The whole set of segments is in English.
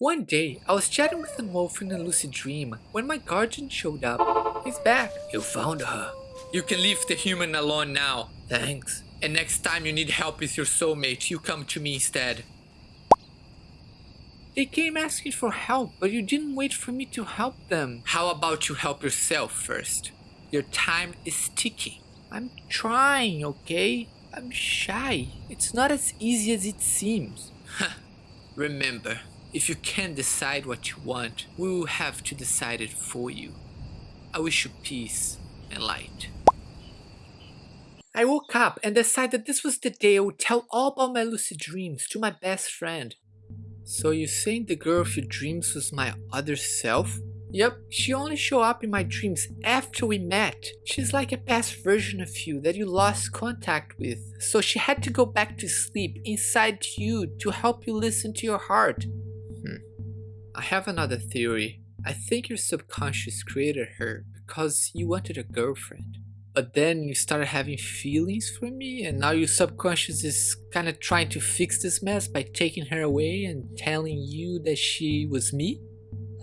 One day, I was chatting with an wolf in a lucid dream when my guardian showed up. He's back. You found her. You can leave the human alone now. Thanks. And next time you need help with your soulmate, you come to me instead. They came asking for help, but you didn't wait for me to help them. How about you help yourself first? Your time is ticking. I'm trying, okay? I'm shy. It's not as easy as it seems. Remember, if you can't decide what you want, we will have to decide it for you. I wish you peace and light. I woke up and decided this was the day I would tell all about my lucid dreams to my best friend. So you saying the girl of your dreams was my other self? Yep, she only showed up in my dreams after we met. She's like a past version of you that you lost contact with, so she had to go back to sleep inside you to help you listen to your heart. I have another theory. I think your subconscious created her because you wanted a girlfriend. But then you started having feelings for me and now your subconscious is kind of trying to fix this mess by taking her away and telling you that she was me?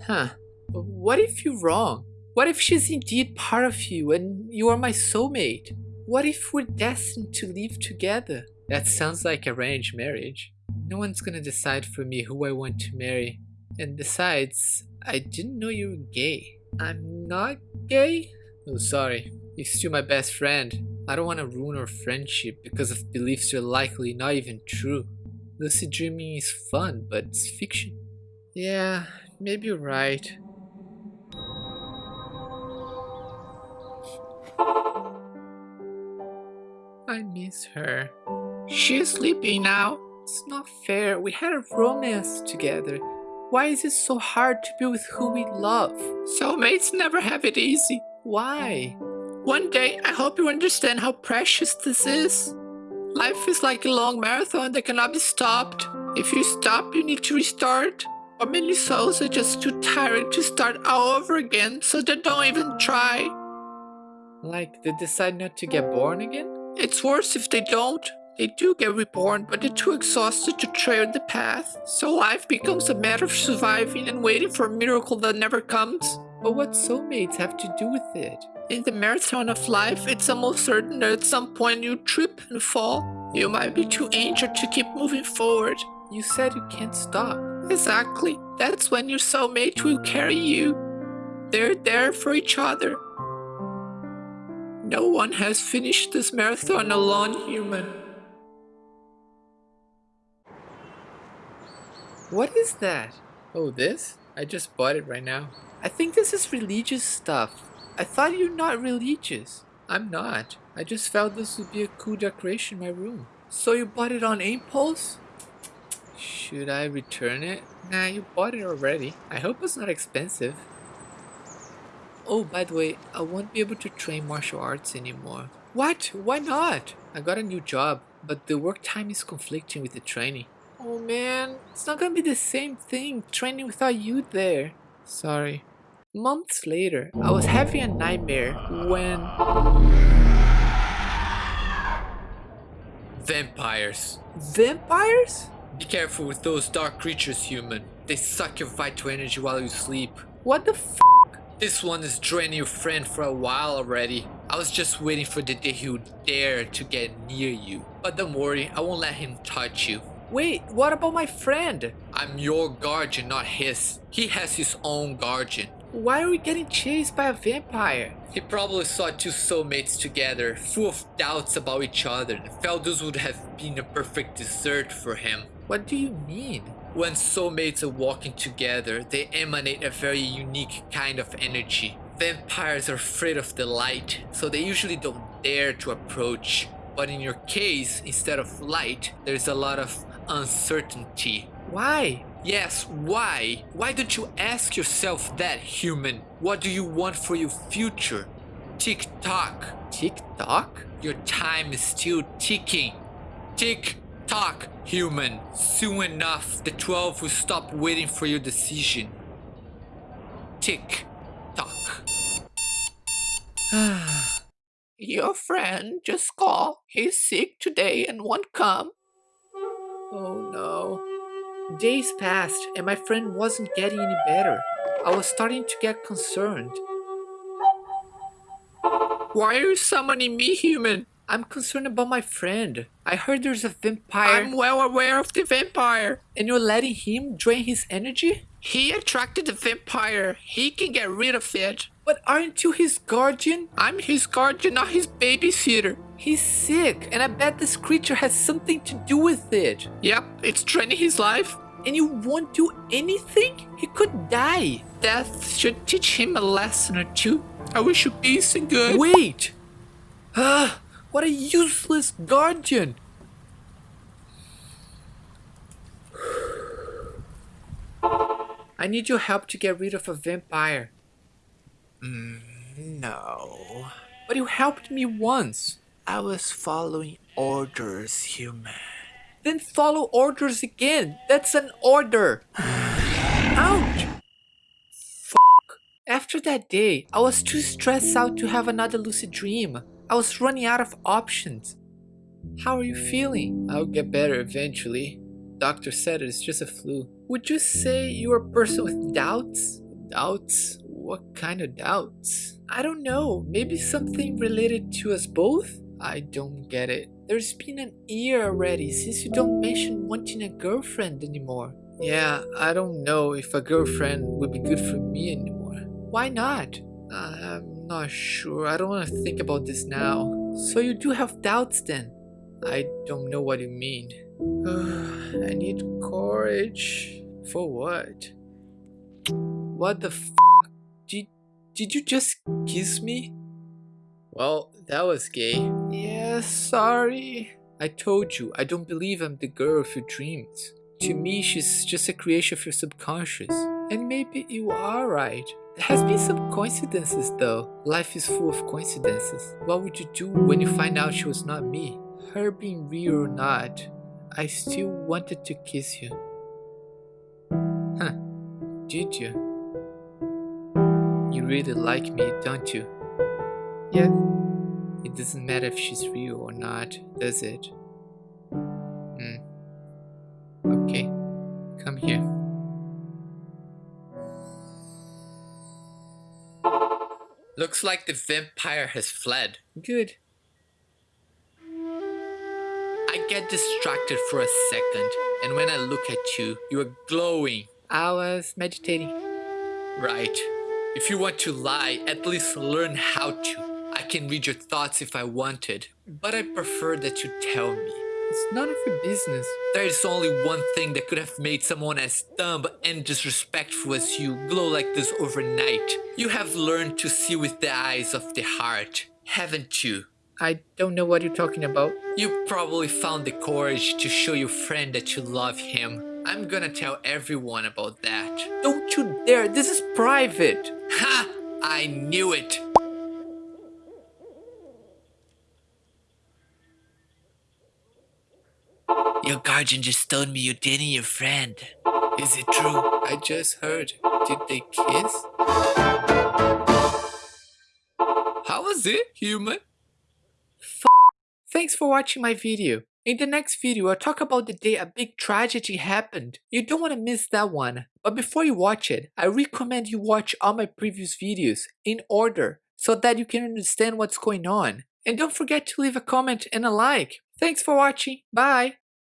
Huh. What if you're wrong? What if she's indeed part of you and you are my soulmate? What if we're destined to live together? That sounds like a arranged marriage. No one's gonna decide for me who I want to marry. And besides, I didn't know you were gay. I'm not gay? Oh, sorry. You're still my best friend. I don't want to ruin our friendship because of beliefs you're likely not even true. Lucid dreaming is fun, but it's fiction. Yeah, maybe you're right. I miss her. She's sleeping now. It's not fair. We had a romance together. Why is it so hard to be with who we love? Soulmates never have it easy. Why? One day, I hope you understand how precious this is. Life is like a long marathon that cannot be stopped. If you stop, you need to restart. Or many souls are just too tired to start all over again, so they don't even try. Like, they decide not to get born again? It's worse if they don't. They do get reborn, but they're too exhausted to tread the path. So life becomes a matter of surviving and waiting for a miracle that never comes. But what soulmates have to do with it? In the marathon of life, it's almost certain that at some point you trip and fall. You might be too injured to keep moving forward. You said you can't stop. Exactly. That's when your soulmate will carry you. They're there for each other. No one has finished this marathon alone, human. What is that? Oh, this? I just bought it right now. I think this is religious stuff. I thought you're not religious. I'm not. I just felt this would be a cool decoration in my room. So you bought it on impulse? Should I return it? Nah, you bought it already. I hope it's not expensive. Oh, by the way, I won't be able to train martial arts anymore. What? Why not? I got a new job, but the work time is conflicting with the training. Oh man, it's not gonna be the same thing training without you there. Sorry. Months later, I was having a nightmare when... Vampires. Vampires? Be careful with those dark creatures, human. They suck your vital energy while you sleep. What the f this one is draining your friend for a while already. I was just waiting for the day he would dare to get near you. But don't worry, I won't let him touch you. Wait, what about my friend? I'm your guardian, not his. He has his own guardian. Why are we getting chased by a vampire? He probably saw two soulmates together, full of doubts about each other, and felt this would have been a perfect dessert for him. What do you mean? When soulmates are walking together, they emanate a very unique kind of energy. Vampires are afraid of the light, so they usually don't dare to approach. But in your case, instead of light, there's a lot of uncertainty. Why? Yes, why? Why don't you ask yourself that, human? What do you want for your future? Tick tock. Tick tock? Your time is still ticking. Tick tock, human. Soon enough, the 12 will stop waiting for your decision. Tick, tock. your friend just called. He's sick today and won't come. Oh no. Days passed and my friend wasn't getting any better. I was starting to get concerned. Why are you summoning me, human? I'm concerned about my friend. I heard there's a vampire. I'm well aware of the vampire. And you're letting him drain his energy? He attracted the vampire. He can get rid of it. But aren't you his guardian? I'm his guardian, not his babysitter. He's sick, and I bet this creature has something to do with it. Yep, it's draining his life. And you won't do anything? He could die. Death should teach him a lesson or two. I wish you peace and good. Wait! Ah, what a useless guardian! I need your help to get rid of a vampire. Mm, no. But you helped me once. I was following orders, human. Then follow orders again. That's an order. Ouch! Fuck. After that day, I was too stressed out to have another lucid dream. I was running out of options. How are you feeling? I'll get better eventually. Doctor said it's just a flu. Would you say you're a person with doubts? Doubts? What kind of doubts? I don't know. Maybe something related to us both? I don't get it. There's been an year already since you don't mention wanting a girlfriend anymore. Yeah, I don't know if a girlfriend would be good for me anymore. Why not? I'm not sure. I don't want to think about this now. So you do have doubts then? I don't know what you mean. I need courage. For what? What the f? Did, did you just kiss me? Well, that was gay. Yeah, sorry. I told you, I don't believe I'm the girl of your dreams. To me, she's just a creation of your subconscious. And maybe you are right. There has been some coincidences though. Life is full of coincidences. What would you do when you find out she was not me? Her being real or not, I still wanted to kiss you. Huh, did you? You really like me, don't you? It doesn't matter if she's real or not, does it? Hmm. Okay, come here. Looks like the vampire has fled. Good. I get distracted for a second, and when I look at you, you are glowing. I was meditating. Right. If you want to lie, at least learn how to. I can read your thoughts if I wanted, but I prefer that you tell me. It's none of your business. There is only one thing that could have made someone as dumb and disrespectful as you glow like this overnight. You have learned to see with the eyes of the heart, haven't you? I don't know what you're talking about. You probably found the courage to show your friend that you love him. I'm gonna tell everyone about that. Don't you dare, this is private. Ha! I knew it! Your guardian just told me you're dating your friend. Is it true? I just heard. Did they kiss? How was it, human? F Thanks for watching my video. In the next video, I'll talk about the day a big tragedy happened. You don't want to miss that one. But before you watch it, I recommend you watch all my previous videos in order so that you can understand what's going on. And don't forget to leave a comment and a like. Thanks for watching. Bye.